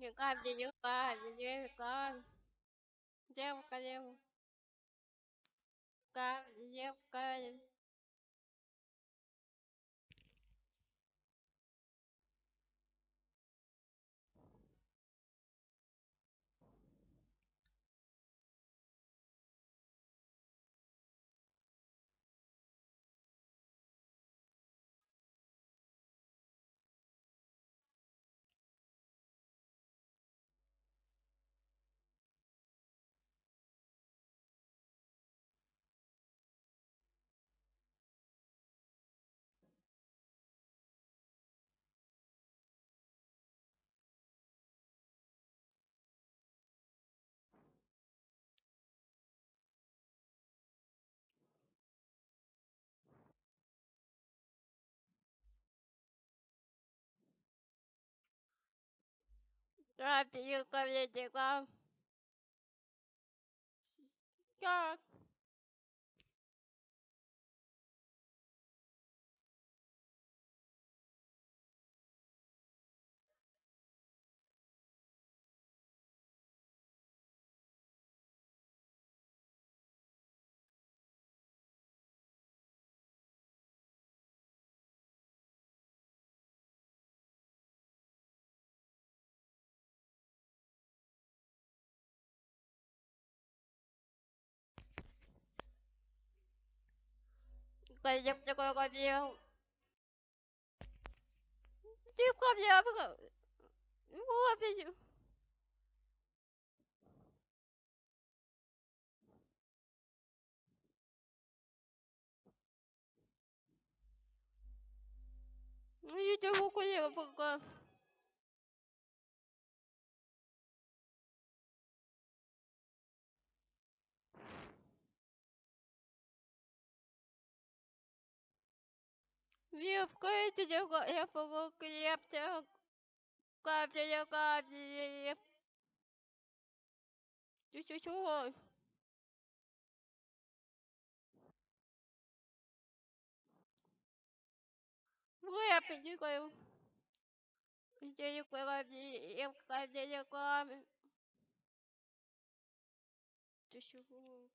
девка, девка, девка, девка, девка, девка. Девка, девка, девка. Так. Пойдем такой ходил. Девка, девка. Вот Эти девка, я пока крепче. Девка, девка. Ты чего? Кою. Где кое девка, девка. Ты чего?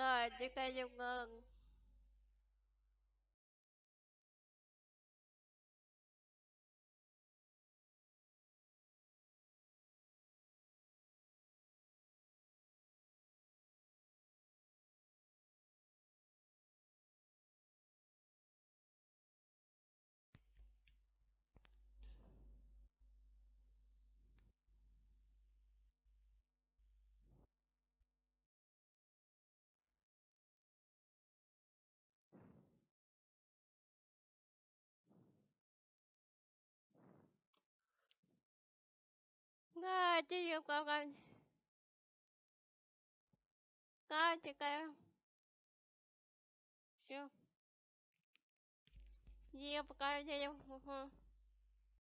Rồi, trước đây Dung Ngân. Rồi, đi dùng con con. Con thì cây.